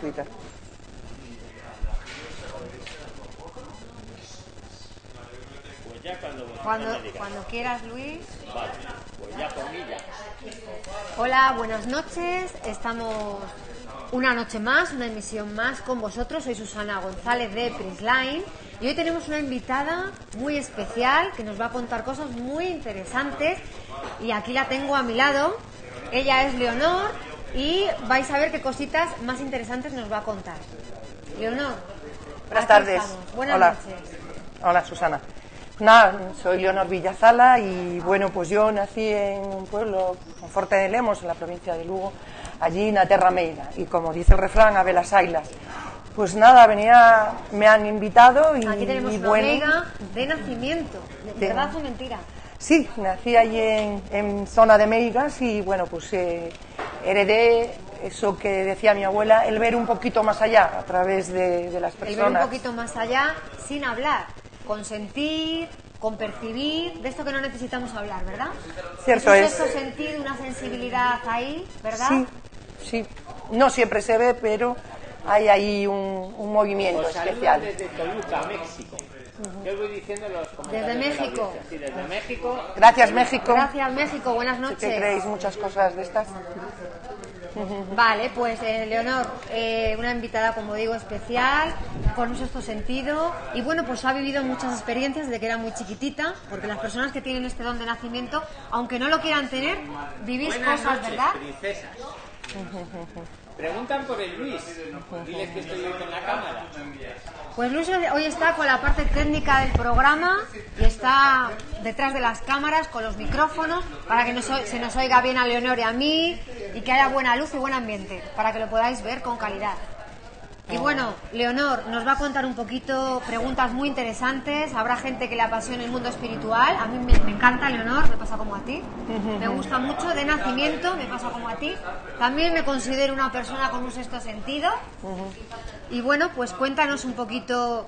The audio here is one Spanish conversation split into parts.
Twitter. Pues ya cuando Cuando, quieras, Luis. Vale, pues ya. Hola, buenas noches. Estamos una noche más, una emisión más con vosotros. Soy Susana González de Prisline y hoy tenemos una invitada muy especial que nos va a contar cosas muy interesantes. Y aquí la tengo a mi lado. Ella es Leonor y vais a ver qué cositas más interesantes nos va a contar. Leonor. Buenas tardes. estamos. Buenas Hola. noches. Hola, Susana. Nada, soy Leonor Villazala y bueno, pues yo nací en un pueblo, en Forte de Lemos, en la provincia de Lugo, allí en la Terra Meira. Y como dice el refrán, a ver las ailas. Pues nada, venía, me han invitado y, Aquí tenemos y una bueno. amiga de nacimiento. De- ¿Verdad o mentira? Sí, nací allí en, en zona de Meigas y bueno, pues eh, heredé eso que decía mi abuela, el ver un poquito más allá a través de, de las El ver un personas. poquito más allá sin hablar, con sentir, con percibir, de esto que no necesitamos hablar, ¿verdad? Cierto un es. sexto sentido, una sensibilidad ahí, ¿verdad? Sí, sí. No siempre se ve, pero hay ahí un, un movimiento Os saludo especial. desde Toluca, México. Yo voy diciendo los comentarios. Desde México. audiencia. Sí, desde México. Gracias, México. Gracias, México. Buenas ¿Qué noches. creéis muchas cosas de estas? Vale, pues eh, Leonor, eh, una invitada, como digo, especial, con un sexto sentido. Y bueno, pues ha vivido muchas experiencias desde que era muy chiquitita, porque las personas que tienen este don de nacimiento, aunque no lo quieran tener, vivís Buenas cosas, noches, ¿verdad? princesas. Preguntan por el Luis. Diles que estoy con la cámara. Pues Luis hoy está con la parte técnica del programa y está detrás de las cámaras con los micrófonos para que se nos oiga bien a Leonor y a mí y que haya buena luz y buen ambiente para que lo podáis ver con calidad. Y bueno, Leonor nos va a contar un poquito preguntas muy interesantes. Habrá gente que le apasione el mundo espiritual. A mí me, me encanta, Leonor, me pasa como a ti. Me gusta mucho. De nacimiento, me pasa como a ti. También me considero una persona con un sexto sentido. Y bueno, pues cuéntanos un poquito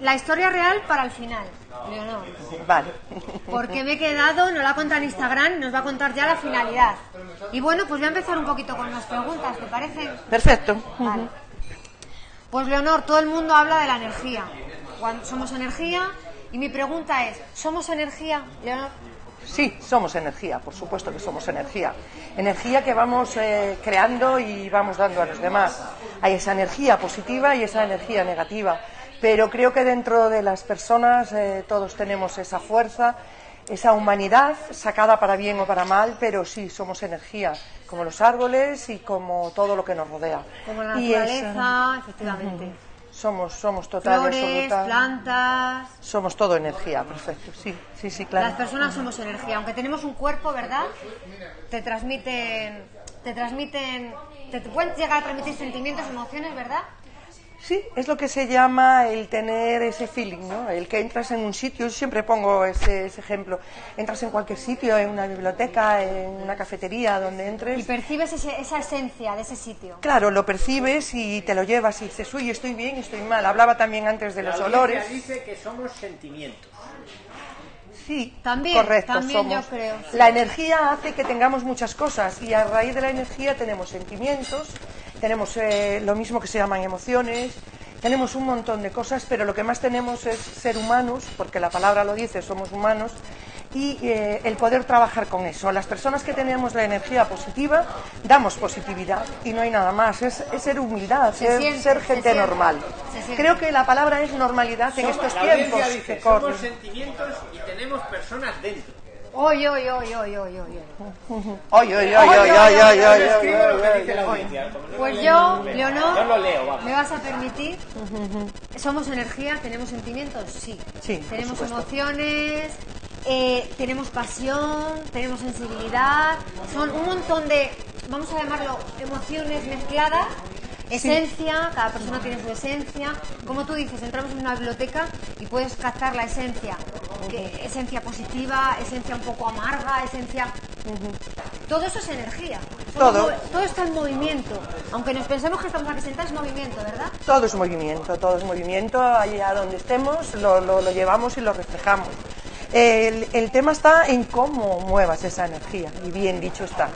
la historia real para el final, Leonor. Vale. Porque me he quedado, nos la contado en Instagram nos va a contar ya la finalidad. Y bueno, pues voy a empezar un poquito con las preguntas, ¿te parece? Perfecto. Vale. Pues Leonor, todo el mundo habla de la energía. Cuando somos energía y mi pregunta es, ¿somos energía, Leonor? Sí, somos energía, por supuesto que somos energía. Energía que vamos eh, creando y vamos dando a los demás. Hay esa energía positiva y esa energía negativa. Pero creo que dentro de las personas eh, todos tenemos esa fuerza, esa humanidad sacada para bien o para mal, pero sí somos energía, como los árboles y como todo lo que nos rodea. Como la Y naturaleza, efectivamente. somos, somos total Flores, absoluta- plantas. Somos todo energía, perfecto. Sí, sí, sí, claro. Las personas somos energía, aunque tenemos un cuerpo, ¿verdad? Te transmiten, te transmiten, te pueden llegar a transmitir sentimientos, emociones, ¿verdad? Sí, es lo que se llama el tener ese feeling, ¿no? El que entras en un sitio, yo siempre pongo ese, ese ejemplo, entras en cualquier sitio, en una biblioteca, en una cafetería, donde Y entres, percibes ese- esa esencia de ese sitio. claro, lo percibes y te lo llevas y dices, uy, estoy bien, estoy mal. Hablaba también antes de La los olores. dice que somos sentimientos. Sí, También, correcto, también somos. yo creo. La energía hace que tengamos muchas cosas y a raíz de la energía tenemos sentimientos, tenemos eh, lo mismo que se llaman emociones, tenemos un montón de cosas, pero lo que más tenemos es ser humanos, porque la palabra lo dice, somos humanos, y eh, el poder trabajar con eso. Las personas que tenemos la energía positiva, damos positividad y no hay nada más, es, es ser humildad, Se ser, siente, ser se gente normal. se. Creo que la palabra es normalidad en Somos- estos la tiempos dice, que corren. somos sentimientos y tenemos personas dentro. Hoy, hoy, hoy, hoy, hoy, hoy. Oy, oy, oy, oy, oy, oy, oy, Yo oy, escribo lo que oy, dice la oy. audiencia. como no Pues yo, leo, Leonor, Yo lo leo, vamos. ¿me vas a permitir? ¿Somos energía? ¿Tenemos sentimientos? Sí. Sí, Tenemos emociones, eh, tenemos pasión, tenemos sensibilidad. Son un montón de, vamos a llamarlo, emociones mezcladas. Esencia, cada persona tiene su esencia. Como tú dices, entramos en una biblioteca y puedes captar la esencia. Que- esencia positiva, esencia un poco amarga, esencia todo eso es energía. Todo. todo está en movimiento. Aunque nos pensemos que estamos aquí sentados, es movimiento, ¿verdad? Todo es movimiento, todo es movimiento, allá donde estemos lo, lo- lo llevamos y lo reflejamos. El, el tema está en cómo muevas esa energía, y bien dicho está.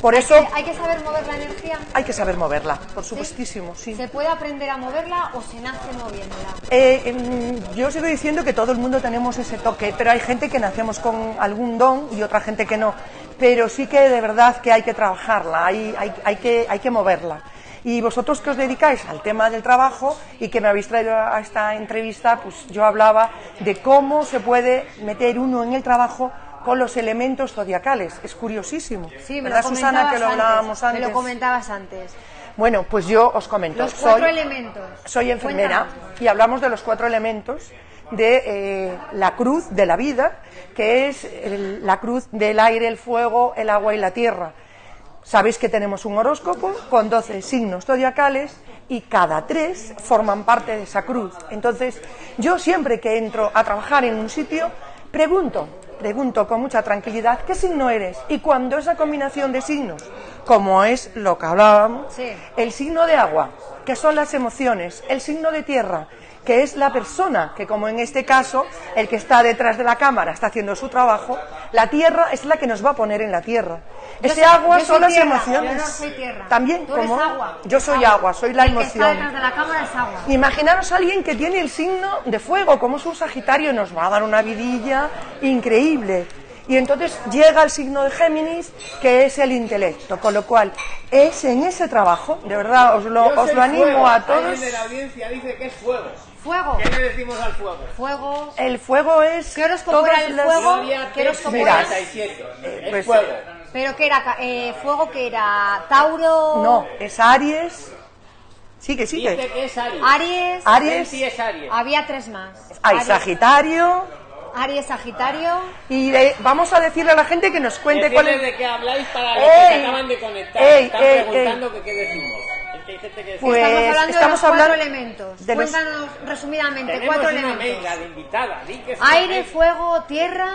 Por eso ¿Hay que saber mover la energía? hay que saber moverla, por supuestísimo, sí. ¿Se puede aprender a moverla o se nace moviéndola? Eh, yo sigo diciendo que todo el mundo tenemos ese toque, pero hay gente que nacemos con algún don y otra gente que no. Pero sí que de verdad que hay que trabajarla, hay, hay, hay que, hay que moverla. Y vosotros que os dedicáis al tema del trabajo y que me habéis traído a esta entrevista, pues yo hablaba de cómo se puede meter uno en el trabajo con los elementos zodiacales. Es curiosísimo. Sí, me ¿Verdad, lo Susana, comentabas que lo hablábamos antes? Me lo comentabas antes. Bueno, pues yo os comento. Los cuatro soy, elementos. Soy enfermera Cuéntanos. y hablamos de los cuatro elementos de eh, la cruz de la vida, que es el- la cruz del aire, el fuego, el agua y la tierra. Sabéis que tenemos un horóscopo con 12 signos zodiacales y cada tres forman parte de esa cruz. Entonces, yo siempre que entro a trabajar en un sitio, pregunto, pregunto con mucha tranquilidad, ¿qué signo eres? Y cuando esa combinación de signos, como es lo que hablábamos, Sí. el signo de agua, que son las emociones, el signo de tierra, que es la persona, que como en este caso, el que está detrás de la cámara está haciendo su trabajo, la tierra es la que nos va a poner en la tierra. Yo Ese soy- agua son las tierra, emociones. Yo no soy tierra. También, Tú eres como agua. yo soy agua, soy la El que está emoción. detrás de la cámara es agua. Imaginaros a alguien que tiene el signo de fuego, como es un Sagitario, nos va a dar una vidilla increíble. Y entonces llega el signo de Géminis, que es el intelecto. Con lo cual, es en ese trabajo, de verdad, os lo, os lo animo fuego. a todos. Alguien de la audiencia dice que es fuego. Fuego. ¿Qué le decimos al fuego? Fuego. El fuego es. ¿Qué todas era el fuego? ¿Qué Mira, era? 47. Es pues, fuego. Pero que era ca- eh, fuego que era Tauro. No, es Aries. Sigue, sigue. Dice que es Aries. Aries. Aries. Sí es Aries. Había tres más. Hay Aries, Sagitario. Aries, Sagitario. Y de- vamos a decirle a la gente que nos cuente cuál Decirles es. de qué habláis para los que se Ey, acaban de conectar. ey, Están ey, preguntando que qué decimos. Es que hay gente que Pues, estamos hablando estamos de los cuatro elementos. de los- Cuéntanos resumidamente tenemos cuatro una elementos. mega de invitada. Di que sí, Aire, fuego, tierra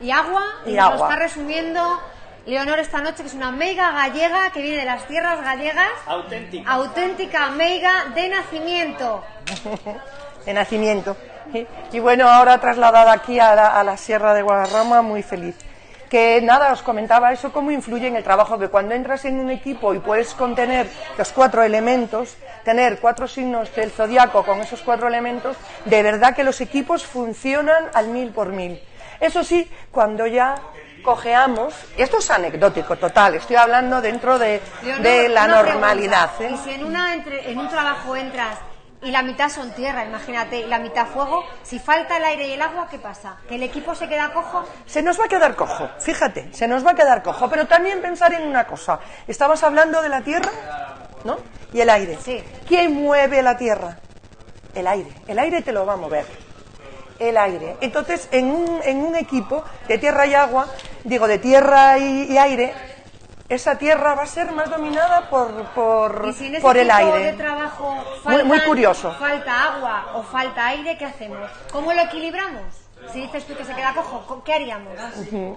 y agua. Y nos lo agua. está resumiendo Leonor esta noche, que es una meiga gallega que viene de las tierras gallegas. Auténtica. Auténtica meiga de nacimiento. de nacimiento. Y bueno, ahora trasladada aquí a la, a la Sierra de Guadarrama, muy feliz. Que nada, os comentaba eso, cómo influye en el trabajo, que cuando entras en un equipo y puedes contener los cuatro elementos, tener cuatro signos del zodiaco con esos cuatro elementos, de verdad que los equipos funcionan al mil por mil. Eso sí, cuando ya cojeamos, esto es anecdótico total, estoy hablando dentro de, de la normalidad. ¿eh? Y si en, una entre- en un trabajo entras y la mitad son tierra, imagínate, y la mitad fuego, si falta el aire y el agua, ¿qué pasa? ¿Que el equipo se queda cojo? Se nos va a quedar cojo, fíjate, se nos va a quedar cojo, pero también pensar en una cosa. Estabas hablando de la tierra, ¿no? Y el aire. Sí. ¿Quién mueve la tierra? El aire. El aire te lo va a mover. El aire. Entonces, en un, en un equipo de tierra y agua, digo, de tierra y, y aire, esa tierra va a ser más dominada por, por, Y si en ese por el aire. de trabajo Muy- muy curioso. falta agua o falta aire, ¿qué hacemos? ¿Cómo lo equilibramos? Si dices tú que se queda cojo, ¿co- ¿qué haríamos?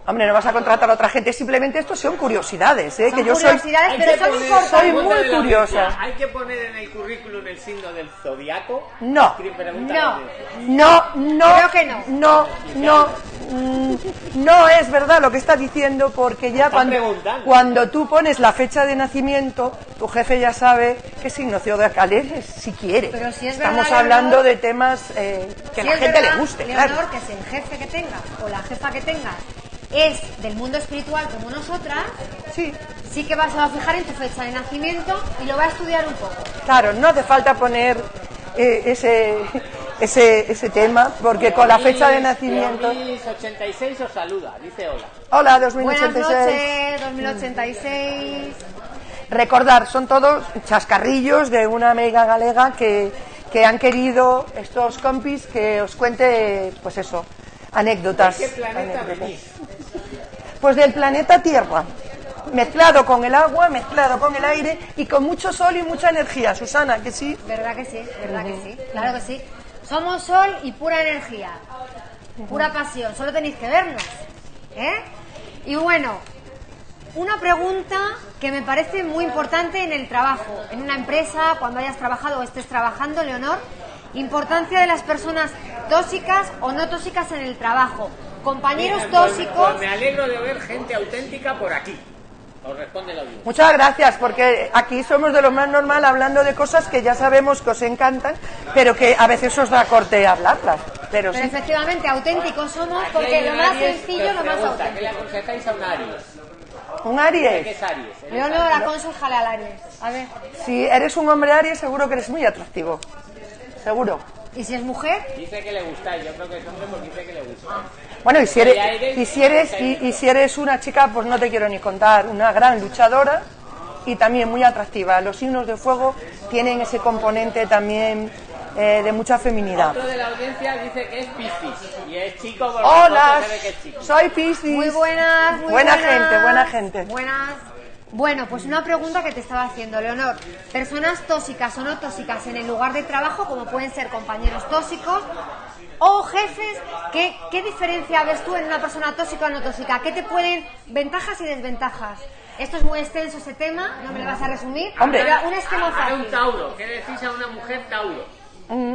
Hombre, no vas a contratar a otra gente, simplemente esto son curiosidades, ¿eh? Son que yo soy, curiosidades, pero que son importantes. Soy muy curiosa. ¿Hay que poner en el currículum el signo del zodiaco? No. No. No, no. Creo que no. No, no. mm, No es verdad lo que está diciendo porque ya cuando, cuando tú pones la fecha de nacimiento, tu jefe ya sabe qué signo zodiacal eres, si quiere. Pero si es Estamos verdad, hablando Leonor, de temas eh, que a Si la gente verdad, le guste, Leonor, claro. que el jefe que tengas o la jefa que tengas es del mundo espiritual como nosotras, Sí, sí que vas a fijar en tu fecha de nacimiento y lo va a estudiar un poco. claro, no hace falta poner eh, ese, ese, ese tema porque con la fecha de nacimiento. 86 os saluda, dice hola. Hola, Buenas 2086. noches, 2086. Recordar, son todos chascarrillos de una amiga galega que, que han querido estos compis que os cuente, pues eso, anécdotas. ¿De qué planeta anécdotas. venís? Pues del planeta Tierra, mezclado con el agua, mezclado con el aire y con mucho sol y mucha energía. Susana, que sí. ¿Verdad que sí? ¿Verdad que sí? Claro que sí. Somos sol y pura energía. Pura pasión. Solo tenéis que vernos. ¿Eh? Y bueno, una pregunta que me parece muy importante en el trabajo, en una empresa, cuando hayas trabajado o estés trabajando, Leonor. Importancia de las personas tóxicas o no tóxicas en el trabajo. Compañeros Mira, pues- tóxicos. Pues me alegro de ver gente auténtica por aquí. Os responde la audiencia. Muchas gracias, porque aquí somos de lo más normal hablando de cosas que ya sabemos que os encantan, pero que a veces os da corte hablarlas. Pero Pero sí. efectivamente, auténticos somos porque lo más sencillo, lo más pregunta, ¿Qué le auténtico. aconsejáis a un Aries? Un ¿Qué Aries. es Aries? Él es Leonor, aconsejale al Aries. A ver. Si eres un hombre Aries, seguro que eres muy atractivo. Seguro. ¿Y si es mujer? Dice que le gustáis, yo creo que es hombre porque dice que le gusta. Bueno, y si eres, y si eres, y, y si eres una chica, pues no te quiero ni contar, una gran luchadora y también muy atractiva. Los signos de fuego tienen ese componente también eh, de mucha feminidad. Otro de la audiencia dice que es Piscis y es chico por la Hola, se ve que es chico. soy Piscis. Muy buenas, muy Buena buenas. gente, buena gente. Buenas. Bueno, pues una pregunta que te estaba haciendo, Leonor. Personas tóxicas o no tóxicas en el lugar de trabajo, como pueden ser compañeros tóxicos o jefes, ¿qué, qué diferencia ves tú en una persona tóxica o no tóxica? ¿Qué te pueden, ventajas y desventajas? Esto es muy extenso ese tema, no me lo vas a resumir. Hombre. pero un esquema A un fácil. Tauro, ¿qué decís a una mujer Tauro?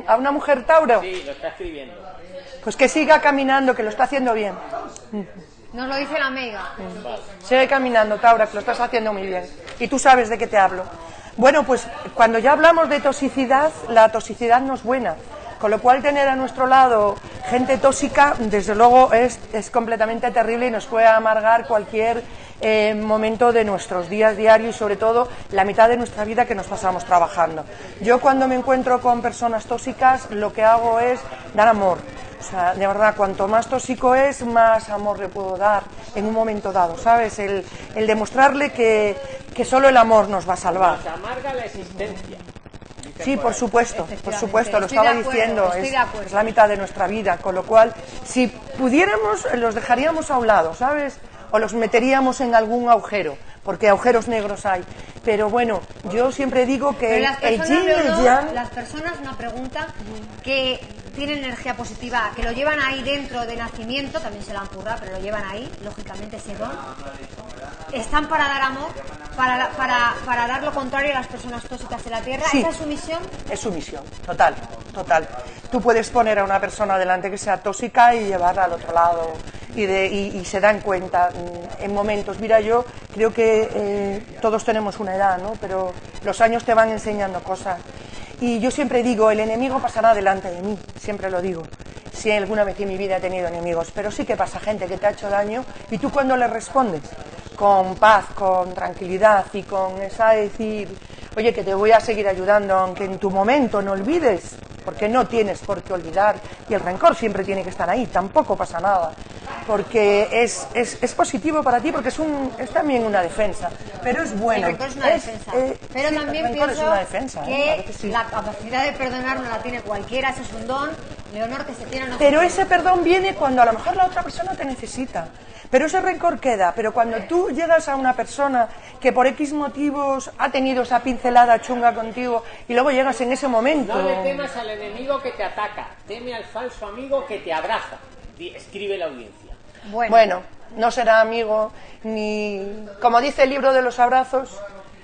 A una mujer Tauro, Sí, lo está escribiendo. pues que siga caminando, que lo está haciendo bien. Nos lo dice la amiga. Sigue caminando, Taura, que lo estás haciendo muy bien. Y tú sabes de qué te hablo. Bueno, pues cuando ya hablamos de toxicidad, la toxicidad no es buena. Con lo cual tener a nuestro lado gente tóxica, desde luego, es, es completamente terrible y nos puede amargar cualquier eh, momento de nuestros días diarios y sobre todo la mitad de nuestra vida que nos pasamos trabajando. Yo cuando me encuentro con personas tóxicas, lo que hago es dar amor. O sea, de verdad, cuanto más tóxico es, más amor le puedo dar en un momento dado, ¿sabes? El, el demostrarle que, que solo el amor nos va a salvar. Nos amarga la existencia. Sí, por supuesto, por supuesto, lo estoy estaba acuerdo, diciendo, es, la mitad de nuestra vida, con lo cual, si pudiéramos, los dejaríamos a un lado, ¿sabes? O los meteríamos en algún agujero, porque agujeros negros hay. Pero bueno, yo siempre digo que el yin y el yang, las personas, una pregunta, que tienen energía positiva, que lo llevan ahí dentro de nacimiento, también se la han currado, pero lo llevan ahí, lógicamente ese don, están para dar amor, para, para, para dar lo contrario a las personas tóxicas de la Tierra. Sí. ¿Esa es su misión? es su misión, total, total. Tú puedes poner a una persona delante que sea tóxica y llevarla al otro lado y, de, y, y se dan cuenta mm, en momentos. Mira, yo creo que eh, todos tenemos una edad, ¿no? Pero los años te van enseñando cosas. Y yo siempre digo, el enemigo pasará delante de mí, siempre lo digo. Si alguna vez en mi vida he tenido enemigos, pero sí que pasa gente que te ha hecho daño y tú cuando le respondes con paz, con tranquilidad y con esa decir, oye, que te voy a seguir ayudando, aunque en tu momento no olvides, porque no tienes por qué olvidar y el rencor siempre tiene que estar ahí, tampoco pasa nada, porque es, es, es positivo para ti, porque es, un, es también una defensa, pero es bueno. el es una Es, defensa. eh, pero sí, también pienso es una defensa, ¿eh? que sí. la capacidad de perdonar no la tiene cualquiera, eso es un don. Leonor, que se tiene no Pero ese perdón viene cuando a lo mejor la otra persona te necesita. Pero ese rencor queda. Pero cuando tú llegas a una persona que por X motivos ha tenido esa pincelada chunga contigo y luego llegas en ese momento. No le temas al enemigo que te ataca, teme al falso amigo que te abraza. Escribe la audiencia. Bueno, Bueno, no será amigo ni. Como dice el libro de los abrazos,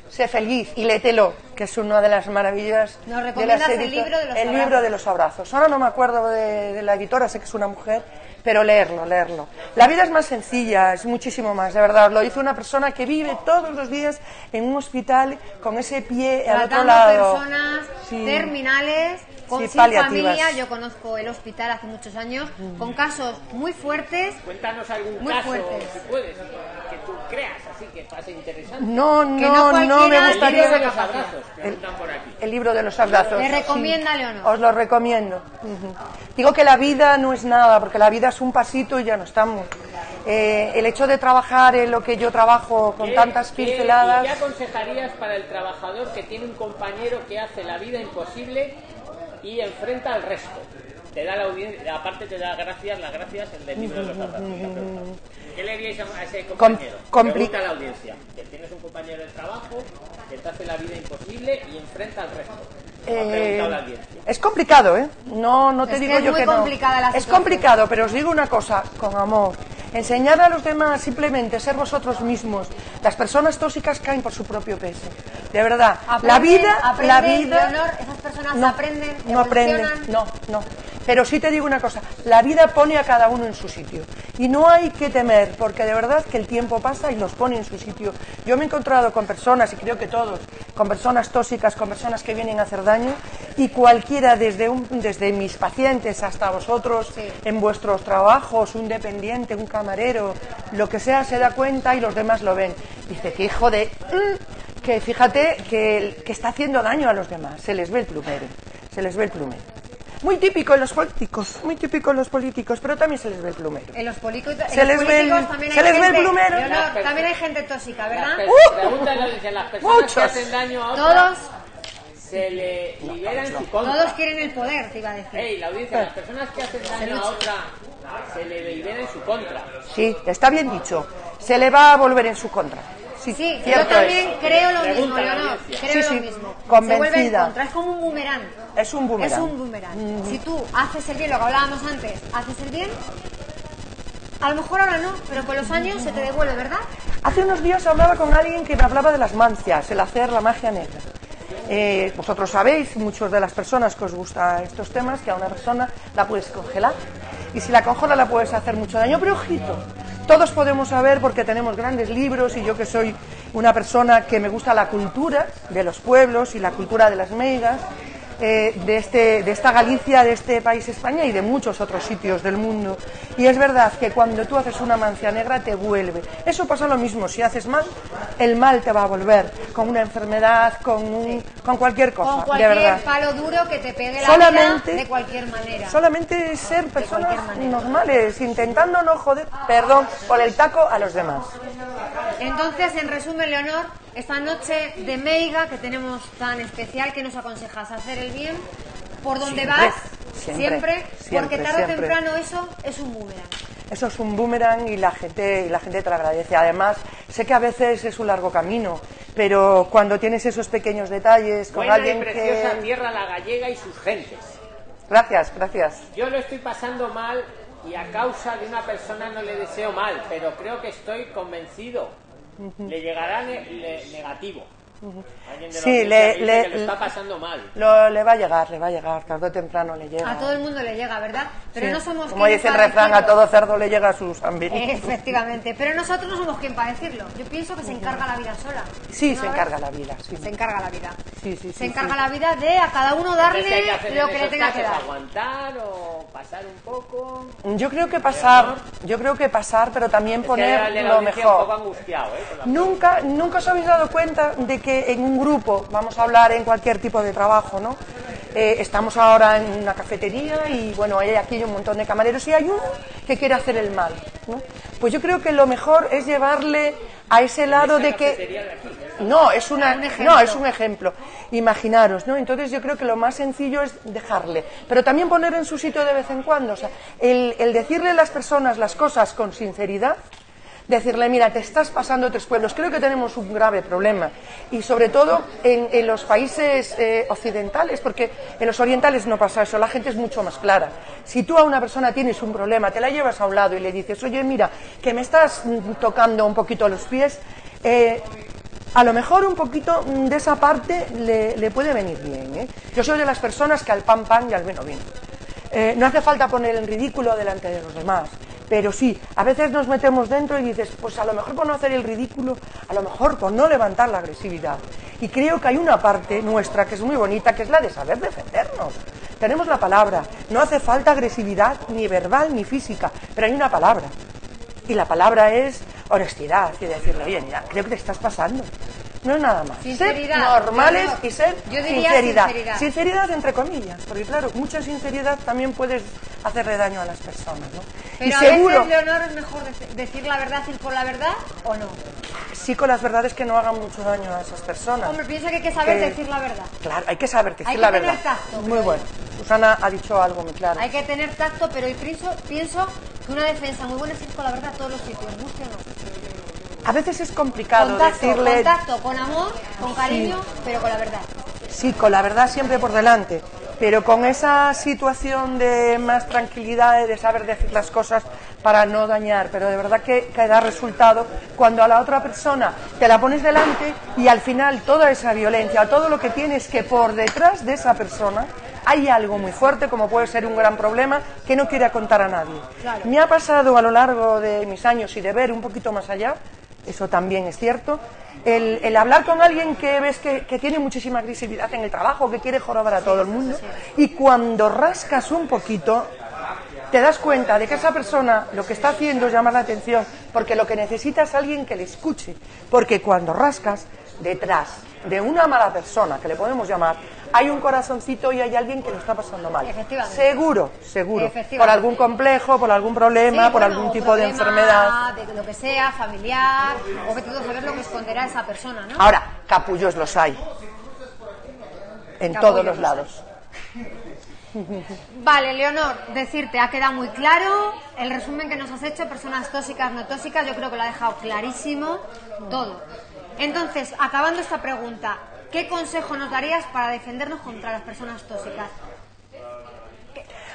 sé feliz y lételo, que es una de las maravillas. Nos de el libro de los El abrazos. libro de los abrazos. Ahora no me acuerdo de, de la editora, sé que es una mujer, pero leerlo, leerlo. La vida es más sencilla, es muchísimo más, de verdad. Lo dice una persona que vive todos los días en un hospital con ese pie al otro tratando lado. personas Sí. terminales con Sí, sin familia. Yo conozco el hospital hace muchos años con casos muy fuertes. Cuéntanos algún Muy caso, fuertes. si puedes, que tú creas, así que pase interesante. No, Que no no, me El libro gustaría. de los abrazos, preguntan por aquí. El libro de los abrazos. Le recomienda Leonor. Os lo recomiendo. Digo que la vida no es nada, porque la vida es un pasito y ya no estamos. Eh, el hecho de trabajar en lo que yo trabajo con ¿Qué- tantas qué- pinceladas. ¿y ¿Qué aconsejarías para el trabajador que tiene un compañero que hace la vida imposible y enfrenta al resto? Te da la audiencia, aparte te da gracias, las gracias el libro de los preguntado. ¿Qué le diríais a ese compañero? compli- Pregunta a la audiencia. Que tienes un compañero de trabajo que te hace la vida imposible y enfrenta al resto. Eh, la es complicado, ¿eh? No, no te Es que digo es yo muy que no. complicada la es complicado, pero os digo una cosa, con amor. Enseñar a los demás simplemente ser vosotros mismos. Las personas tóxicas caen por su propio peso. De verdad. la Aprenden- vida, la aprenden, vida. Leonor, esas personas no, aprenden, no aprenden, no, no. Pero sí te digo una cosa, la vida pone a cada uno en su sitio. Y no hay que temer, porque de verdad que el tiempo pasa y nos pone en su sitio. Yo me he encontrado con personas, y creo que todos, con personas tóxicas, con personas que vienen a hacer daño, y cualquiera, desde, un, desde mis pacientes hasta vosotros, en vuestros trabajos, un dependiente, un camarero, lo que sea, se da cuenta y los demás lo ven. Dice, que hijo de... mm, que fíjate que, que está haciendo daño a los demás, se les ve el plumero, se les ve el plumero. Muy típico en los políticos, muy típico en los políticos, pero también se les ve el plumero. En los, polico- en Se los les ve el- políticos también se hay les ve el gente, plumero. Leonor, también hay gente tóxica, ¿verdad? Las ¡Uh! Las personas que Muchos. hacen daño a otras Todos, se le libera en su contra. todos quieren el poder, te iba a decir. Ey, la audiencia, las personas que hacen daño a otra se le libera en su contra. Sí, está bien dicho, se le va a volver en su contra. Sí, Sí, yo también es. creo lo mismo, Leonor. Creo Sí, lo mismo. convencida. Se es como un boomerang. Es un boomerang. Es un boomerang. Si tú haces el bien, lo que hablábamos antes, haces el bien, a lo mejor ahora no, pero con los años se te devuelve, ¿verdad? Hace unos días hablaba con alguien que me hablaba de las mancias, el hacer la magia negra. Eh, vosotros sabéis, muchos de las personas que os gustan estos temas, que a una persona la puedes congelar. Y si la congelas la puedes hacer mucho daño. Pero ojito, todos podemos saber porque tenemos grandes libros y yo que soy una persona que me gusta la cultura de los pueblos y la cultura de las meigas, eh, de, este, de esta Galicia, de este país España y de muchos otros sitios del mundo. Y es verdad que cuando tú haces una mancia negra te vuelve. Eso pasa lo mismo, si haces mal, el mal te va a volver, con una enfermedad, con, un- con cualquier cosa, Con de cualquier verdad. palo duro que te pegue la Solamente- vida de cualquier manera. Solamente ser personas normales, intentando no joder, perdón, por el taco a los demás. Entonces, en resumen, Leonor, esta noche de Meiga que tenemos tan especial, que nos aconsejas hacer el bien? ¿Por donde Siempre, vas? siempre, porque siempre, tarde o temprano eso es un boomerang. Eso es un boomerang y la gente y la gente te lo agradece. Además, sé que a veces es un largo camino, pero cuando tienes esos pequeños detalles con Buena y alguien preciosa que tierra la gallega y sus gentes. Gracias, gracias. Yo lo estoy pasando mal y a causa de una persona no le deseo mal, pero creo que estoy convencido. Le llegará ne- le- negativo. Sí, le- le- que lo está pasando mal. Lo, le va a llegar, le va a llegar, tarde o temprano le llega. A todo el mundo le llega, ¿verdad? Pero Sí. no somos Como quien dice el para refrán, a decirlo. todo cerdo le llega su sambirito. Efectivamente, pero nosotros no somos quien para decirlo. Yo pienso que se encarga la vida sola. Sí, ¿No, se a encarga la vida. Sí. Se encarga la vida. Sí, sí, se sí, encarga sí. la vida de a cada uno darle Entonces, ¿qué hay que lo que le tenga que dar. ¿Aguantar o pasar un poco? Yo creo que pasar, yo creo que pasar, pero también Es poner lo audiencia un poco mejor. angustiado, ¿eh? Nunca, nunca os habéis dado cuenta de que en un grupo, vamos a hablar en cualquier tipo de trabajo, ¿no? Eh, estamos ahora en una cafetería y bueno, hay aquí un montón de camareros y hay uno que quiere hacer el mal, ¿no? Pues yo creo que lo mejor es llevarle a ese lado de que no es una no es un ejemplo imaginaros no entonces yo creo que lo más sencillo es dejarle pero también poner en su sitio de vez en cuando o sea el, el decirle a las personas las cosas con sinceridad decirle mira te estás pasando tres pueblos creo que tenemos un grave problema y sobre todo en, los países eh, occidentales porque en los orientales no pasa eso la gente es mucho más clara si tú a una persona tienes un problema te la llevas a un lado y le dices oye mira que me estás mm, tocando un poquito los pies eh, a lo mejor un poquito mm, de esa parte le, le puede venir bien. ¿eh? Yo soy de las personas que al pan pan y al vino vino. Eh, no hace falta poner en ridículo delante de los demás, pero sí, a veces nos metemos dentro y dices, pues a lo mejor por no hacer el ridículo, a lo mejor por no levantar la agresividad. Y creo que hay una parte nuestra que es muy bonita, que es la de saber defendernos. Tenemos la palabra, no hace falta agresividad ni verbal ni física, pero hay una palabra. Y la palabra es honestidad y decirle, oye, mira, creo que te estás pasando. No es nada más. Sinceridad, Ser normales Leonor. y ser Yo diría sinceridad. sinceridad. Sinceridad entre comillas, porque claro, mucha sinceridad también puedes hacerle daño a las personas, ¿no? Pero y a veces, Leonor, es mejor dec- decir la verdad, ir por la verdad o no. sí con las verdades que no hagan mucho daño a esas personas. Hombre, piensa que hay que saber Que- decir la verdad. Claro, hay que saber decir Hay que la tener verdad. tacto, Muy bueno. Susana ha dicho algo muy claro. Hay que tener tacto, pero yo pienso, pienso que una defensa muy buena es ir con la verdad a todos los sitios, guste o no. A veces es complicado Contacto, decirle contacto, con amor, con cariño, pero con la verdad. Sí, con la verdad siempre por delante, pero con esa situación de más tranquilidad, de saber decir las cosas, para no dañar, pero de verdad que, que da resultado cuando a la otra persona te la pones delante y al final toda esa violencia, todo lo que tienes que por detrás de esa persona hay algo muy fuerte, como puede ser un gran problema, que no quiere contar a nadie. Me ha pasado a lo largo de mis años y de ver un poquito más allá, eso también es cierto, el, el hablar con alguien que ves que, que tiene muchísima agresividad en el trabajo, que quiere jorobar a todo el mundo, y cuando rascas un poquito, te das cuenta de que esa persona lo que está haciendo es llamar la atención, porque lo que necesita es alguien que le escuche, porque cuando rascas detrás de una mala persona, que le podemos llamar, hay un corazoncito y hay alguien que lo está pasando mal. Efectivamente. Seguro, seguro. Efectivamente. Por algún complejo, por algún problema, Sí, por bueno, algún tipo de enfermedad. De lo que sea, familiar, o tú a saber lo que esconderá esa persona, ¿no? Ahora, capullos los hay. En Capullos todos los lados. Vale, Leonor, decirte, ha quedado muy claro el resumen que nos has hecho, personas tóxicas, no tóxicas, yo creo que lo ha dejado clarísimo todo. Entonces, acabando esta pregunta, ¿qué consejo nos darías para defendernos contra las personas tóxicas?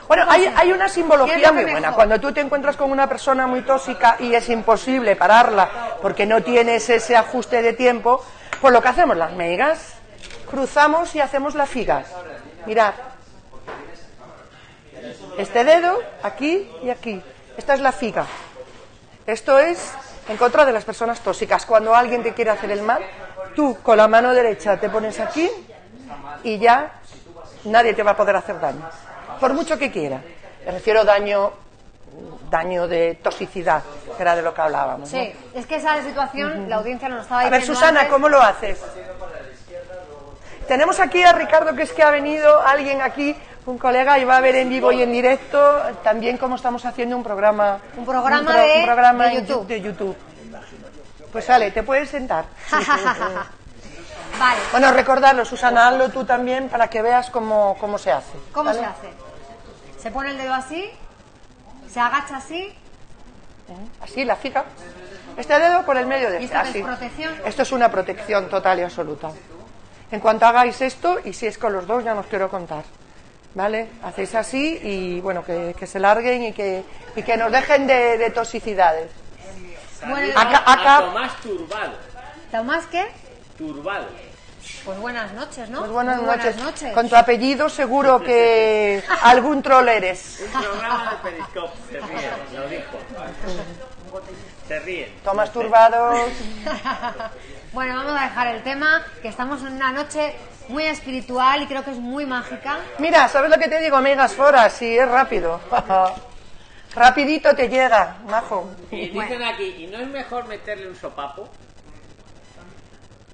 Bueno, hay, una ¿qué es simbología lo muy buena. Cuando tú te encuentras con una persona muy tóxica y es imposible pararla porque no tienes ese ajuste de tiempo, pues lo que hacemos las meigas, cruzamos y hacemos la figa. Mirad. Este dedo, aquí y aquí. Esta es la figa. Esto es en contra de las personas tóxicas. Cuando alguien te quiere hacer el mal, tú con la mano derecha te pones aquí y ya nadie te va a poder hacer daño. Por mucho que quiera. Me refiero daño daño de toxicidad, que era de lo que hablábamos. ¿no? Sí, es que esa situación, la audiencia nos estaba A diciendo ver, Susana, antes. ¿cómo lo haces? Tenemos aquí a Ricardo, que es que ha venido alguien aquí, un colega, y va a ver en vivo y en directo también cómo estamos haciendo un programa. Un programa pro- de- un programa de en YouTube. de YouTube. Pues sale, te puedes sentar. vale, Bueno, recordarlo, Susana, hazlo tú también para que veas cómo, cómo se hace. ¿cómo ¿vale? se hace? Se pone el dedo así, se agacha así, Así, la fica. Este dedo por el medio de ¿Y este, esto es protección? Esto es una protección total y absoluta. En cuanto hagáis esto, y si es con los dos, ya no os quiero contar. ¿Vale? Hacéis así y bueno, que, que se larguen y que, y que nos dejen de, de toxicidades. Bueno, Acá- A acá- Tomás Turbal. ¿Tomás qué? Turbal. Pues buenas noches, ¿no? Pues buenas, Muy noches. buenas noches. Con tu apellido seguro que algún troll eres. Un programa de Periscope. Se ríen, lo dijo. Se ríen. Tomás Turbados. bueno, vamos a dejar el tema, que estamos en una noche muy espiritual y creo que es muy mágica. Mira, ¿sabes lo que te digo, amigas foras? Sí, es rápido. Rapidito te llega, majo. Y dicen aquí, ¿y no es mejor meterle un sopapo?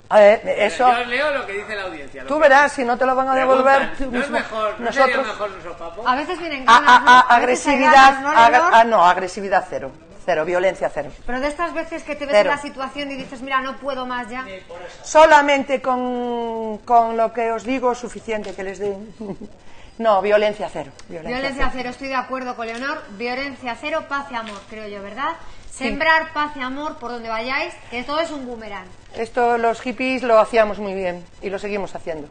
A ver, eso. Yo leo lo que dice la audiencia. Tú verás, si no te lo van a devolver. preguntan. ¿No es mismo. mejor, no sería Nosotros. mejor un sopapo? A veces vienen ganas, a- agresividad. ah, no, agresividad cero. Cero, violencia cero. Pero de estas veces que te ves Cero. en la situación y dices, mira, no puedo más ya. Solamente con, con lo que os digo es suficiente que les den. No, violencia cero. Violencia, Violencia cero, estoy de acuerdo con Leonor. Violencia cero, paz y amor, creo yo, ¿verdad? Sembrar paz y amor por donde vayáis, que todo es un boomerang. Esto los hippies lo hacíamos muy bien y lo seguimos haciendo.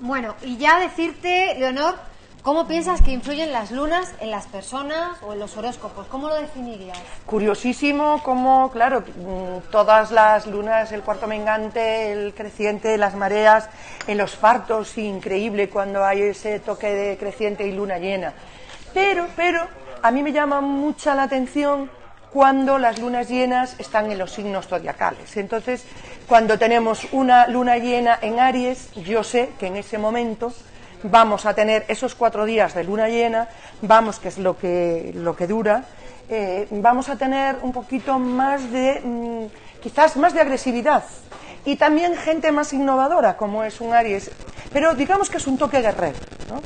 Bueno, y ya decirte, Leonor, ¿cómo piensas que influyen las lunas en las personas o en los horóscopos? ¿Cómo lo definirías? Curiosísimo como, claro, mm, todas las lunas, el cuarto mengante, el creciente, las mareas, en los fartos, increíble cuando hay ese toque de creciente y luna llena. Pero, pero, a mí me llama mucha la atención cuando las lunas llenas están en los signos zodiacales. Entonces, cuando tenemos una luna llena en Aries, yo sé que en ese momento vamos a tener esos cuatro días de luna llena, vamos, que es lo que, lo que dura, eh, vamos a tener un poquito más de, mm, quizás más de agresividad. Y también gente más innovadora, como es un Aries. Pero digamos que es un toque guerrero. ¿no?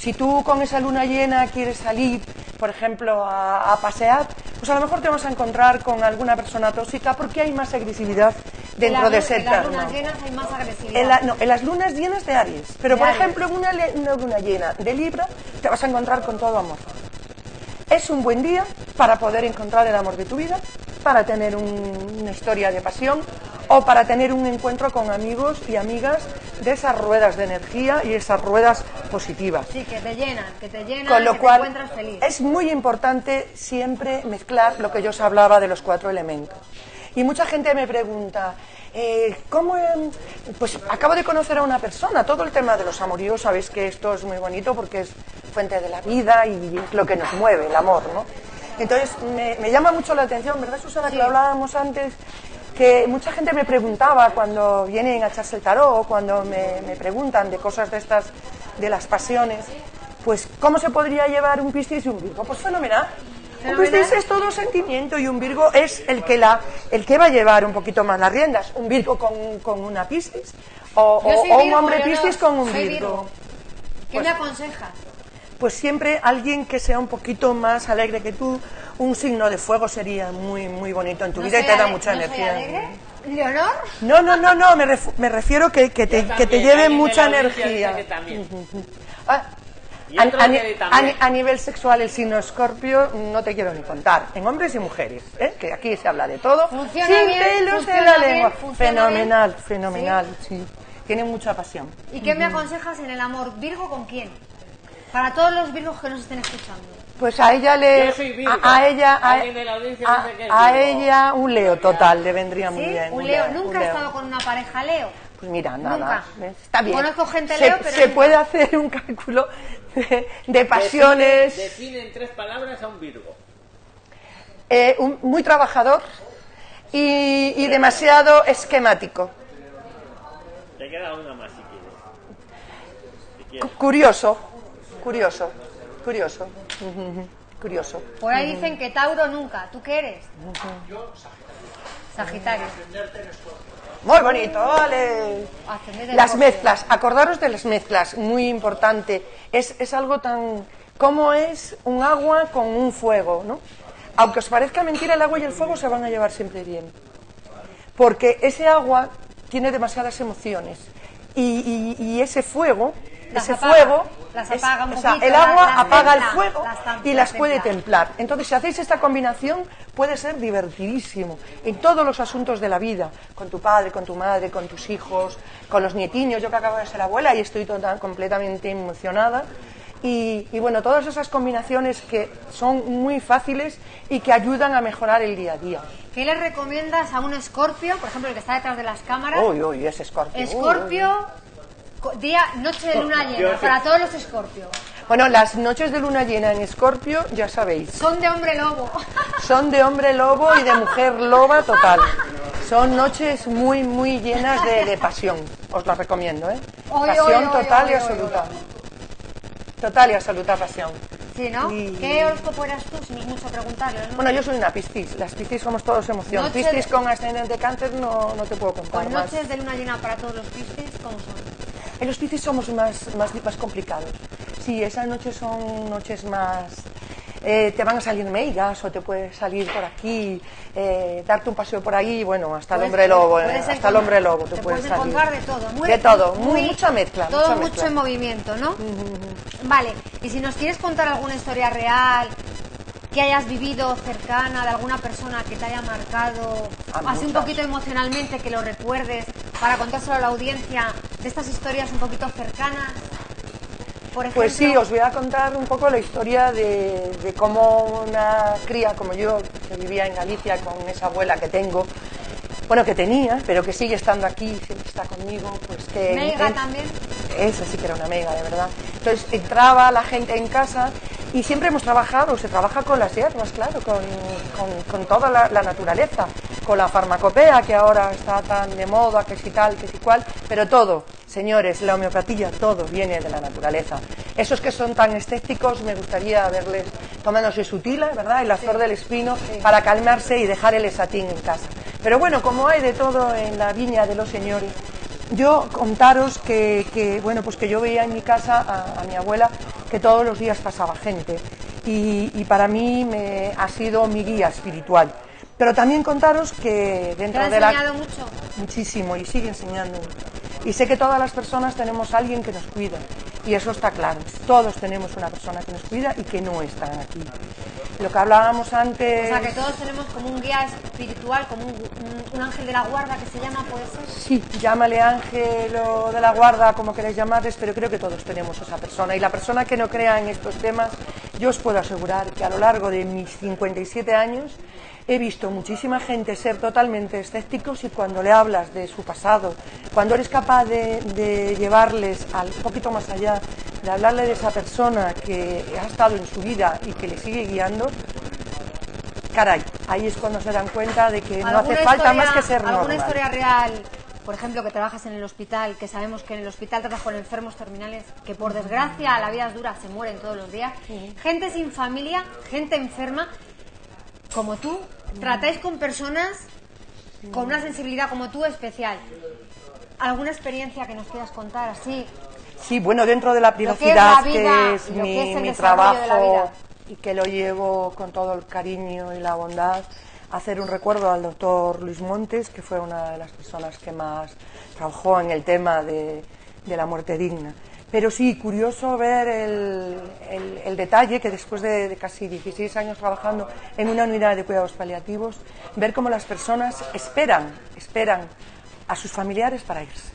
Si tú con esa luna llena quieres salir, por ejemplo, a, a pasear, pues a lo mejor te vas a encontrar con alguna persona tóxica porque hay más agresividad dentro En de ese En las lunas llenas hay más agresividad. En, la- no, en las lunas llenas de Aries. Pero, De por Aries. ejemplo, en una, una luna llena de Libra, te vas a encontrar con todo amor. Es un buen día para poder encontrar el amor de tu vida, para tener un- una historia de pasión o para tener un encuentro con amigos y amigas de esas ruedas de energía y esas ruedas positivas. Sí, que te llenan, que te llenan, Con lo que cual te encuentras feliz. es muy importante siempre mezclar lo que yo os hablaba de los cuatro elementos. Y mucha gente me pregunta, eh, ¿cómo? em, Pues acabo de conocer a una persona, todo el tema de los amoríos, sabéis que esto es muy bonito porque es fuente de la vida y es lo que nos mueve, el amor, ¿no? Entonces me, me llama mucho la atención, ¿verdad Susana? Que lo hablábamos antes, que mucha gente me preguntaba cuando vienen a echarse el tarot, cuando me, me preguntan de cosas de estas, de las pasiones, pues ¿cómo se podría llevar un Piscis y un Virgo? Pues fenomenal. Un Fenomenal. Piscis es todo sentimiento y un Virgo es el que, la, el que va a llevar un poquito más las riendas. Un Virgo con, con una Piscis o, un hombre Piscis con un Virgo. Virgo. ¿Qué me aconsejas? Pues siempre alguien que sea un poquito más alegre que tú, un signo de fuego sería muy muy bonito en tu ¿No vida y te da mucha ¿no soy energía. alegre? ¿Leonor? No, no, no, no, me, ref- me refiero que, que te, que te lleve mucha energía. Ah, a, nivel sexual, el signo escorpio no te quiero ni contar. En hombres y mujeres, ¿eh? que aquí se habla de todo. Funciona sin bien, pelos en la bien, lengua. Fenomenal, bien. fenomenal, sí. Tiene mucha pasión. ¿Y qué me aconsejas en el amor? ¿Virgo con quién? Para todos los virgos que nos estén escuchando. Pues a ella le. Yo soy Virgo. A, a ella. A, ella un Leo total le vendría muy bien. un Leo. Nunca un he estado con una pareja Leo. Pues mira, nada. Nunca. Está bien. Conozco gente se, Leo, pero se nunca. puede hacer un cálculo de, pasiones. Define, define en tres palabras a un Virgo. eh, un- muy trabajador y, y demasiado esquemático. Te queda una más si quieres. Si Cu- quieres. Curioso, curioso, curioso, curioso. Por ahí dicen que Tauro nunca. ¿Tú qué eres? Sagitario. Muy bonito, vale. Las mezclas, acordaros de las mezclas, muy importante. Es, es algo tan... ¿Cómo es un agua con un fuego, no? Aunque os parezca mentira, el agua y el fuego se van a llevar siempre bien. Porque ese agua tiene demasiadas emociones. Y, y- y ese fuego, ese apaga, fuego... las es- un o sea, poquito, el agua las apaga el templa, fuego las y las puede templa. templar. Entonces, si hacéis esta combinación, puede ser divertidísimo en todos los asuntos de la vida, con tu padre, con tu madre, con tus hijos, con los nietiños. Yo que acabo de ser abuela y estoy total, completamente emocionada. Y, y bueno, todas esas combinaciones que son muy fáciles y que ayudan a mejorar el día a día. ¿Qué le recomiendas a un escorpio, por ejemplo, el que está detrás de las cámaras? Uy, uy, ese escorpio. uy, uy, uy. Día, noche de luna llena, para todos los escorpios. Bueno, las noches de luna llena en escorpio, ya sabéis, Son de hombre lobo. son de hombre lobo y de mujer loba total. Son noches muy, muy llenas de, de pasión. Os las recomiendo, ¿eh? Oy, pasión oy, oy, total oy, y oy, absoluta. Total y absoluta pasión. Sí, ¿no? Y- ¿Qué horóscopo eras tú? Si mucho preguntarlo, ¿no? Bueno, yo soy una piscis. Las piscis somos todos emoción. Noche Piscis de- con ascendente cáncer no, no te puedo contar Con más. noches de luna llena para todos los piscis, ¿cómo son? En los piscis somos más, más, más complicados. Sí, esas noches son noches más... eh, te van a salir meigas o te puede salir por aquí, eh, darte un paseo por ahí, bueno, hasta el Puedes- hombre lobo, eh, puedes hasta el hombre lobo te, te puede puedes salir. encontrar de todo. Muy, de todo, muy, mucha mezcla. Todo mucha mucho en movimiento, ¿no? Vale, y si nos quieres contar alguna historia real que hayas vivido cercana de alguna persona que te haya marcado, Ah, así un poquito emocionalmente, que lo recuerdes, para contárselo a la audiencia, de estas historias un poquito cercanas. Por ejemplo, Pues sí, os voy a contar un poco la historia de, de cómo una cría como yo, que vivía en Galicia con esa abuela que tengo, bueno, que tenía, pero que sigue estando aquí, siempre está conmigo, pues que... Meiga en- también. Esa sí que era una mega, de verdad. Entonces entraba la gente en casa y siempre hemos trabajado, se trabaja con las hierbas, claro, con, con- con toda la, la naturaleza, con la farmacopea que ahora está tan de moda, que si tal, que si cual, pero todo, señores, la homeopatía, todo viene de la naturaleza. Esos que son tan escépticos, me gustaría verles tomándose su tila, ¿verdad? Y la flor del espino para calmarse y dejar el esatín en casa. Pero bueno, como hay de todo en la viña de los señores, yo contaros que, que, bueno, pues que yo veía en mi casa a, a mi abuela que todos los días pasaba gente y, y para mí me ha sido mi guía espiritual. Pero también contaros que ¿Te dentro de la enseñado mucho? muchísimo y sigue enseñando. Y sé que todas las personas tenemos a alguien que nos cuida y eso está claro. Todos tenemos una persona que nos cuida y que no están aquí. Lo que hablábamos antes... O sea, que todos tenemos como un guía espiritual, como un, un- un ángel de la guarda que se llama, ¿puede ser? Sí, llámale ángel o de la guarda, como queráis llamarles, pero creo que todos tenemos esa persona. Y la persona que no crea en estos temas, yo os puedo asegurar que a lo largo de mis 57 años he visto muchísima gente ser totalmente escépticos y cuando le hablas de su pasado, cuando eres capaz de, de llevarles al poquito más allá, de hablarle de esa persona que ha estado en su vida y que le sigue guiando, caray, ahí es cuando se dan cuenta de que no hace ¿Alguna falta historia- más que ser ¿Alguna normal. historia real, por ejemplo, que trabajas en el hospital, que sabemos que en el hospital trabajas con enfermos terminales, que por desgracia la vida es dura, se mueren todos los días? Gente sin familia, gente enferma, como tú, tratáis con personas con una sensibilidad como tú especial. ¿Alguna experiencia que nos quieras contar así? Sí, bueno, dentro de la Lo que es privacidad, vida que es mi, que es el mi trabajo y que lo llevo con todo el cariño y la bondad, hacer un recuerdo al doctor Luis Montes, que fue una de las personas que más trabajó en el tema de, de la muerte digna. Pero sí, curioso ver el, el- detalle que después de, de casi 16 años trabajando en una unidad de cuidados paliativos, ver cómo las personas esperan, esperan a sus familiares para irse.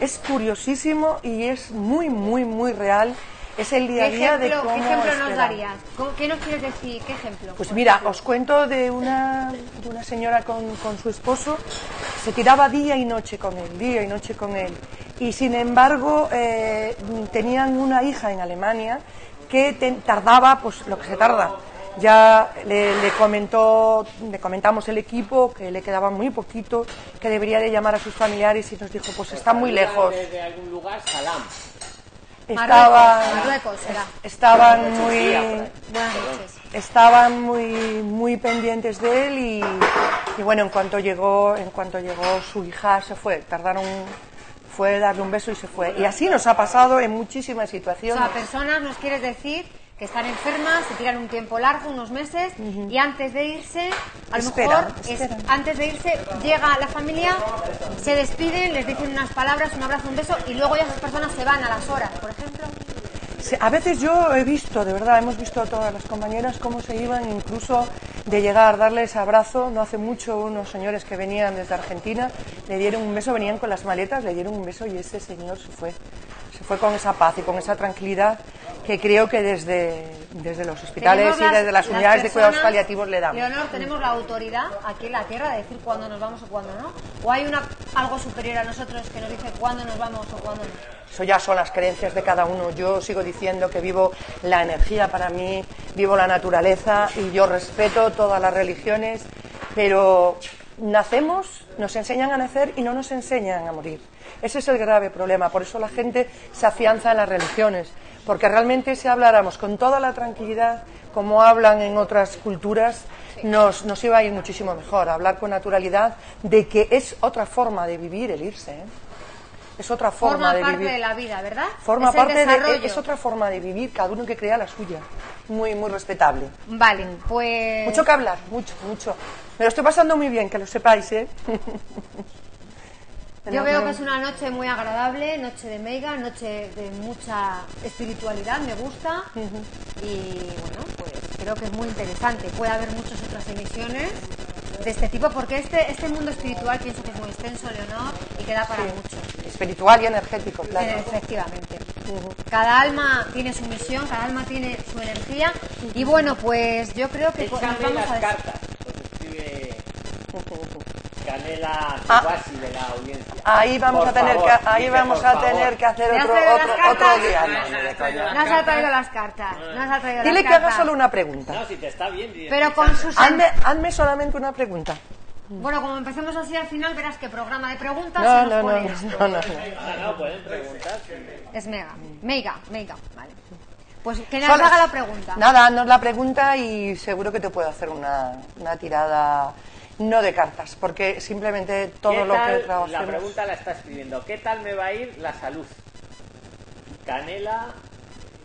Es curiosísimo y es muy, muy, muy real. Es el día a ¿Qué día de ejemplo, cómo ¿qué ejemplo nos darías? ¿Cómo- ¿Qué nos quieres decir? ¿Qué ejemplo? Pues mira, ejemplo? os cuento de una, de una señora con, con su esposo, se tiraba día y noche con él, día y noche con él. Y sin embargo, eh, tenían una hija en Alemania que te- tardaba pues lo que se tarda. Ya le, le comentó, le comentamos el equipo que le quedaba muy poquito, que debería de llamar a sus familiares y nos dijo, pues está muy lejos. Desde algún lugar, salam. Estaban, Marruecos será. estaban muy, estaban muy muy pendientes de él y, y bueno en cuanto llegó en cuanto llegó su hija se fue. Tardaron fue darle un beso y se fue. Y así nos ha pasado en muchísimas O situaciones. sea, personas nos quieres decir que están enfermas, se tiran un tiempo largo, unos meses, y antes de irse, a lo Esperan, mejor, es- esperan. antes de irse, llega la familia, se despiden, les dicen unas palabras, un abrazo, un beso, y luego ya esas personas se van a las horas, por ejemplo. Sí, a veces yo he visto de verdad hemos visto a todas las compañeras cómo se iban incluso de llegar darles abrazo no hace mucho unos señores que venían desde Argentina le dieron un beso venían con las maletas le dieron un beso y ese señor se fue se fue con esa paz y con esa tranquilidad que creo que desde, desde los hospitales Tenemos y desde las unidades de cuidados personas- paliativos le damos. Leonor, tenemos la autoridad aquí en la Tierra de decir cuándo nos vamos o cuándo no. O hay una, algo superior a nosotros que nos dice cuándo nos vamos o cuándo no. Eso ya son las creencias de cada uno. Yo sigo diciendo que vivo la energía para mí, vivo la naturaleza y yo respeto todas las religiones, pero nacemos, nos enseñan a nacer y no nos enseñan a morir. Ese es el grave problema. Por eso la gente se afianza en las religiones. Porque realmente si habláramos con toda la tranquilidad, como hablan en otras culturas, nos, nos iba a ir muchísimo mejor. Hablar con naturalidad de que es otra forma de vivir el irse. ¿eh? Es otra forma Forma de parte vivir. de la vida, ¿verdad? Forma es el parte de desarrollo. es otra forma de vivir, cada uno que crea la suya. Muy muy respetable. Vale, pues... Mucho que hablar, mucho, mucho. Me lo estoy pasando muy bien, que lo sepáis, ¿eh? Yo veo que es una noche muy agradable, noche de mega, noche de mucha espiritualidad, me gusta. Y bueno, pues creo que es muy interesante. Puede haber muchas otras emisiones de este tipo, porque este, este mundo espiritual pienso que es muy extenso, Leonor, y que da para mucho. Espiritual y energético, claro. Eh, Efectivamente. Cada alma tiene su misión, cada alma tiene su energía. Y bueno, pues yo creo que pues, las a cartas. Escribe Canela Ah. Subasi de la audiencia. Ahí vamos Por a tener favor, que ahí dice, vamos a favor. tener que hacer ¿Me has otro otro, otro día. No, no. Nos ha traído las cartas. Nos ha traído Dile las que haga cartas. solo una pregunta. No, si te está bien. Pero con sus... Hazme, hazme solamente una pregunta. Bueno, como empecemos así al final, verás que programa de preguntas No, se nos no, no, pone no, esto. no, no. No, no, pueden preguntar. Es mega, mega, mega, vale. Pues que nos haga la pregunta. Nada, haznos la pregunta y seguro que te puedo hacer una, una tirada no de cartas, porque simplemente todo ¿Qué lo que tal- La pregunta la está escribiendo. ¿Qué tal me va a ir la salud? Canela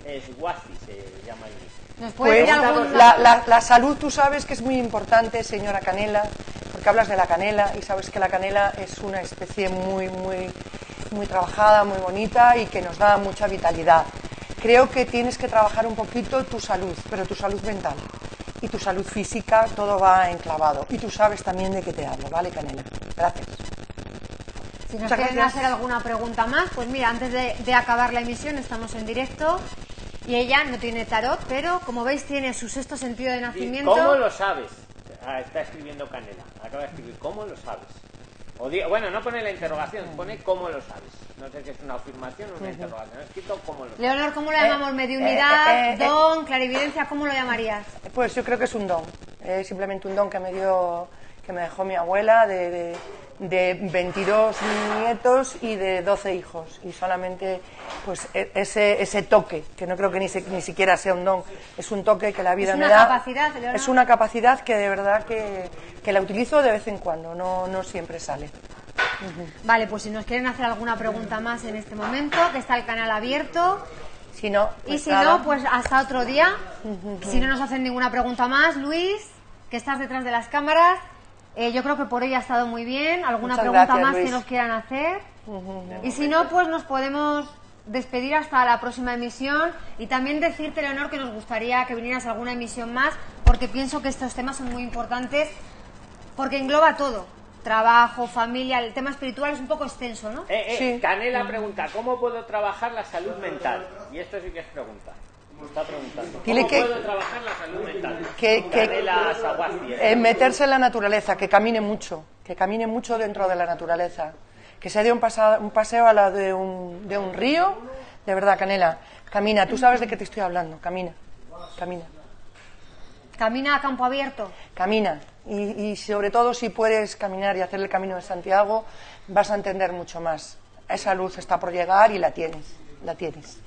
Esguazi se llama el ¿Nos puede Pues algún la, la- la salud tú sabes que es muy importante, señora Canela, porque hablas de la canela y sabes que la canela es una especie muy, muy, muy trabajada, muy bonita y que nos da mucha vitalidad. Creo que tienes que trabajar un poquito tu salud, pero tu salud mental. Y tu salud física, todo va enclavado. Y tú sabes también de qué te hablo, ¿vale, Canela? Gracias. Si nos quieren hacer alguna pregunta más, pues mira, antes de, de acabar la emisión estamos en directo y ella no tiene tarot, pero como veis tiene su sexto sentido de ¿Y nacimiento. ¿Cómo lo sabes? Ah, está escribiendo Canela. Acaba de escribir, ¿cómo lo sabes? O di- bueno, no pone la interrogación, pone ¿cómo lo sabes? No sé si es una afirmación o una interrogación. Escrito ¿cómo lo sabes? Leonor, ¿cómo lo llamamos? Eh, ¿Mediunidad? eh, eh, eh. ¿Don? ¿Clarividencia? ¿Cómo lo llamarías? Pues yo creo que es un don, es simplemente un don que me dio, que me dejó mi abuela de, de, de 22 nietos y de 12 hijos y solamente pues e- ese, ese toque, que no creo que ni, se- ni siquiera sea un don, es un toque que la vida Es me da. capacidad, Leonor. es una capacidad que de verdad que, que la utilizo de vez en cuando, no, no siempre sale. Vale, pues si nos quieren hacer alguna pregunta más en este momento, que está el canal abierto. Si no, Y pues si nada. no, pues hasta otro día. Si no nos hacen ninguna pregunta más, Luis, que estás detrás de las cámaras, eh, yo creo que por hoy ha estado muy bien. ¿Alguna Muchas pregunta gracias, más que nos quieran hacer? Y si no, pues nos podemos despedir hasta la próxima emisión y también decirte, Leonor, que nos gustaría que vinieras a alguna emisión más, porque pienso que estos temas son muy importantes, porque engloba todo. Trabajo, familia, el tema espiritual es un poco extenso, ¿no? Eh, eh, Sí. Canela pregunta, ¿cómo puedo trabajar la salud mental? Y esto sí que es pregunta. Me está preguntando. Dile ¿Cómo que- puedo trabajar la salud mental? que- que- Canela Saguasti, ¿eh? Meterse en la naturaleza, que camine mucho, que camine mucho dentro de la naturaleza, que se dé un, pasa- un paseo a la de un, de un río, de verdad, Canela, camina, tú sabes de qué te estoy hablando, camina, camina, Camina a campo abierto. camina. Y, y sobre todo si puedes caminar y hacer el camino de Santiago, vas a entender mucho más. Esa luz está por llegar y la tienes, la tienes.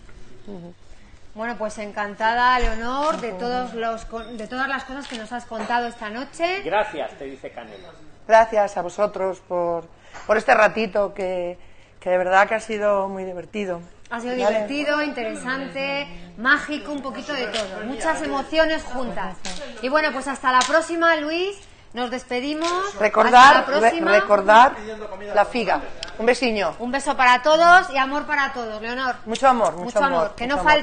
Bueno, pues encantada, Leonor, de, todos los, con- de todas las cosas que nos has contado esta noche. Gracias, te dice Canela. Gracias a vosotros por, por este ratito que, que de verdad que ha sido muy divertido. Ha sido divertido, interesante, mágico, un poquito de todo. Muchas emociones juntas. Y bueno, pues hasta la próxima, Luis. Nos despedimos. Hasta Recordar, la re- próxima. recordar la figa. Un besiño. Un beso para todos y amor para todos, Leonor. Mucho amor, mucho, Mucho amor. Que mucho no amor. falte